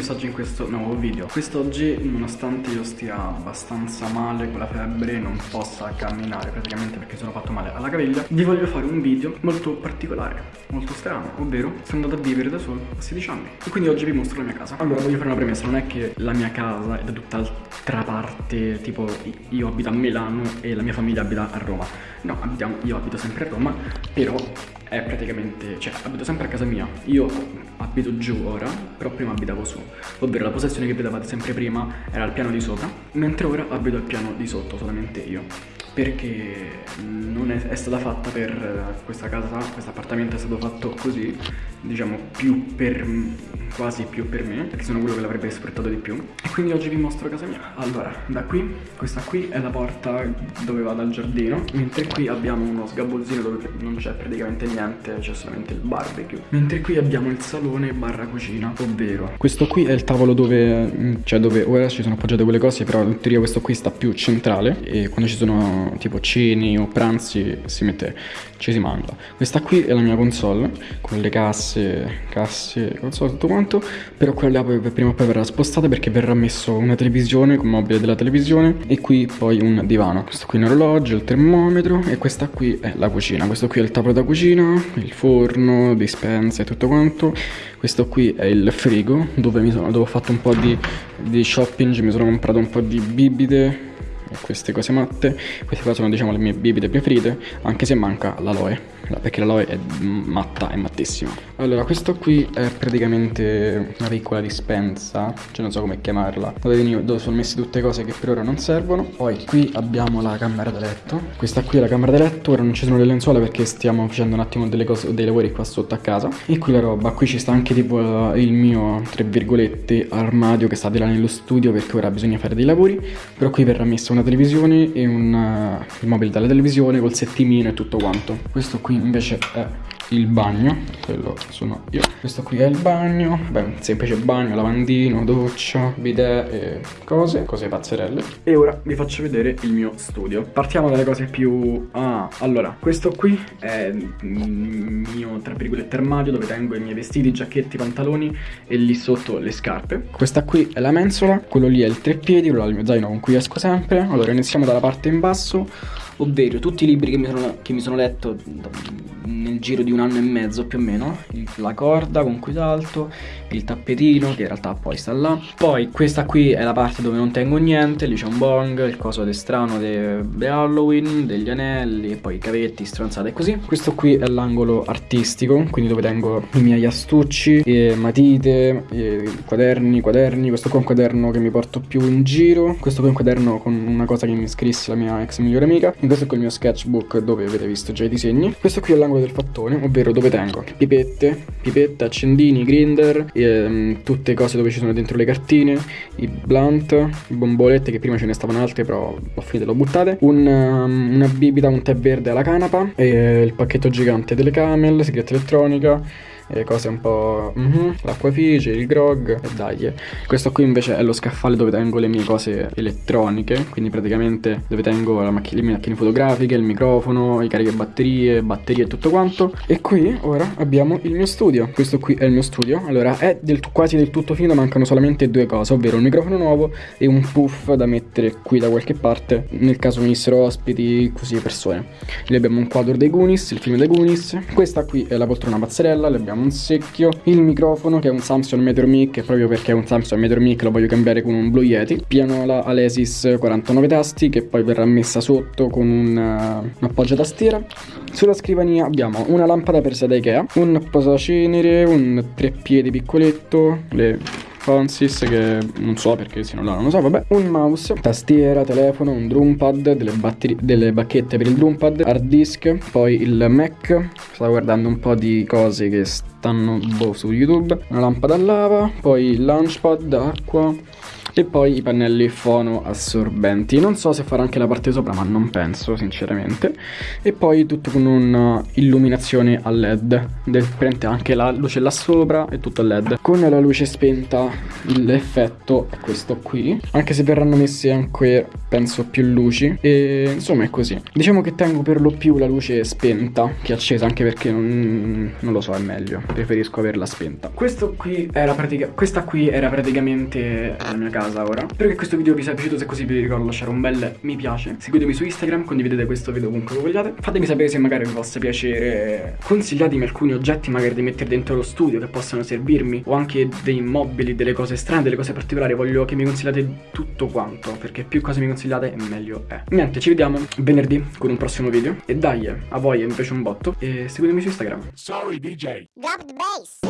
messaggio in questo nuovo video. Quest'oggi nonostante io stia abbastanza male con la febbre Non possa camminare praticamente perché sono fatto male alla caviglia Vi voglio fare un video molto particolare, molto strano Ovvero sono andato a vivere da solo a 16 anni. E quindi oggi vi mostro la mia casa. Allora voglio fare una premessa, non è che la mia casa è da tutt'altra parte Tipo io abito a Milano e la mia famiglia abita a Roma. No, abitiamo, io abito sempre a Roma Però è praticamente, cioè abito sempre a casa mia. Io abito giù ora, però prima abitavo su. Ovvero la possessione che vedevate sempre prima era al piano di sopra Mentre ora abito al piano di sotto, solamente io perché non è, è, stata fatta per questa casa, questo appartamento è stato fatto così, diciamo più per, quasi più per me, perché sono quello che l'avrebbe sfruttato di più. E quindi oggi vi mostro casa mia. Allora, da qui, questa qui è la porta dove vado al giardino, mentre qui abbiamo uno sgabuzzino dove non c'è praticamente niente, c'è solamente il barbecue. Mentre qui abbiamo il salone barra cucina, ovvero questo qui è il tavolo dove, cioè dove ora ci sono appoggiate quelle cose, però in teoria questo qui sta più centrale e quando ci sono tipo ceni o pranzi si mette, ci si mangia. Questa qui è la mia console con le casse, casse, console, tutto quanto, però quella prima o poi verrà spostata perché verrà messo una televisione con mobile della televisione e qui poi un divano. Questo qui è un orologio, il termometro e questa qui è la cucina. Questo qui è il tavolo da cucina, il forno, dispensa e tutto quanto. Questo qui è il frigo dove, sono, dove ho fatto un po' di, di shopping, mi sono comprato un po' di bibite queste cose matte. Queste qua sono diciamo le mie bibite preferite anche se manca l'aloe perché l'aloe è matta, è mattissima. Allora questo qui è praticamente una piccola dispensa cioè non so come chiamarla dove, dove sono messe tutte cose che per ora non servono. Poi qui abbiamo la camera da letto. Questa qui è la camera da letto ora non ci sono le lenzuola perché stiamo facendo un attimo delle cose, dei lavori qua sotto a casa. E qui la roba qui ci sta anche tipo il mio tra virgolette armadio che sta di là nello studio perché ora bisogna fare dei lavori. Però qui verrà messa una televisione e un, uh, il mobile della televisione col settimino e tutto quanto. Questo qui invece è il bagno quello sono io. Questo qui è il bagno beh semplice bagno lavandino doccia bidet e cose cose pazzerelle. E ora vi faccio vedere il mio studio. Partiamo dalle cose più ah allora questo qui è il mio tra virgolette armadio dove tengo i miei vestiti giacchetti pantaloni e lì sotto le scarpe. Questa qui è la mensola quello lì è il treppiedi quello è il mio zaino con cui esco sempre. Allora iniziamo dalla parte in basso ovvero tutti i libri che mi sono, che mi sono letto nel giro di un anno e mezzo più o meno la corda con cui salto il tappetino che in realtà poi sta là. Poi questa qui è la parte dove non tengo niente lì c'è un bong il coso de strano di Halloween degli anelli e poi i cavetti stronzate così. Questo qui è l'angolo artistico quindi dove tengo i miei astucci e matite e quaderni quaderni. Questo qua è un quaderno che mi porto più in giro. Questo qui è un quaderno con una cosa che mi scrisse la mia ex migliore amica. e è il mio sketchbook dove avete visto già i disegni. Questo qui è l'angolo del fattone ovvero dove tengo pipette pipette accendini grinder ehm, tutte cose dove ci sono dentro le cartine, i blunt, bombolette che prima ce ne stavano altre però ho finito l'ho buttate, un, um, una bibita, un tè verde alla canapa, e il pacchetto gigante delle camel, segreta elettronica, e cose un po'... Mm -hmm, l'acquafice, il grog e dai. Questo qui invece è lo scaffale dove tengo le mie cose elettroniche, quindi praticamente dove tengo le mie macchine fotografiche, il microfono, i caricabatterie, batterie e tutto quanto. E qui ora abbiamo il mio studio. Questo qui è il mio studio. Allora è del quasi del tutto finito, mancano solamente due cose, ovvero un microfono nuovo e un puff da mettere qui da qualche parte, nel caso venissero ospiti, così persone. Lì abbiamo un quadro dei Goonies, il film dei Goonies. Questa qui è la poltrona pazzerella, le un secchio il microfono che è un Samsung Meteor Mic proprio perché è un Samsung Meteor Mic lo voglio cambiare con un Blue Yeti. Pianola Alesis 49 tasti che poi verrà messa sotto con un, uh, appoggio tastiera. Sulla scrivania abbiamo una lampada per da Ikea un posacenere un treppiedi piccoletto le Francis che non so perché se non là non lo so vabbè. Un mouse tastiera telefono un drumpad delle, delle bacchette per il drumpad hard disk poi il mac. Stavo guardando un po' di cose che stanno boh, su youtube una lampada a lava poi il launchpad acqua e poi i pannelli fono assorbenti. Non so se farà anche la parte sopra ma non penso sinceramente. E poi tutto con un'illuminazione a led. Prende anche la luce là sopra e tutto a led. Con la luce spenta l'effetto è questo qui. Anche se verranno messe anche penso più luci. E insomma è così. Diciamo che tengo per lo più la luce spenta che accesa anche perché non, non lo so è meglio preferisco averla spenta. Questo qui era pratica questa qui era praticamente la mia casa ora. Spero che questo video vi sia piaciuto, se così vi ricordo lasciare un bel mi piace. Seguitemi su Instagram, condividete questo video ovunque lo vogliate. Fatemi sapere se magari vi possa piacere. Consigliatemi alcuni oggetti magari da mettere dentro lo studio che possano servirmi o anche dei mobili, delle cose strane, delle cose particolari. Voglio che mi consigliate tutto quanto, perché più cose mi consigliate meglio è. Niente, ci vediamo venerdì con un prossimo video e dai, a voi invece un botto e seguitemi su Instagram. Sorry DJ. bass.